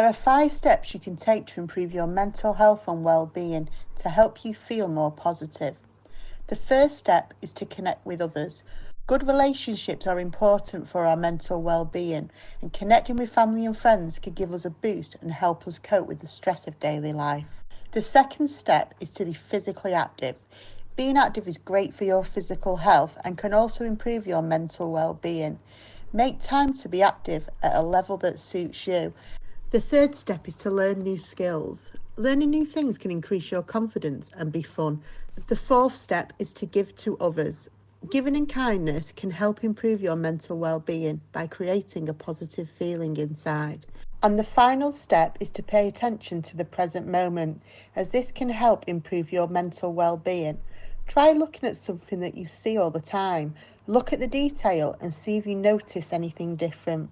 There are five steps you can take to improve your mental health and well-being to help you feel more positive. The first step is to connect with others. Good relationships are important for our mental well-being and connecting with family and friends can give us a boost and help us cope with the stress of daily life. The second step is to be physically active. Being active is great for your physical health and can also improve your mental well-being. Make time to be active at a level that suits you the third step is to learn new skills. Learning new things can increase your confidence and be fun. The fourth step is to give to others. Giving and kindness can help improve your mental well-being by creating a positive feeling inside. And the final step is to pay attention to the present moment, as this can help improve your mental well-being. Try looking at something that you see all the time. Look at the detail and see if you notice anything different.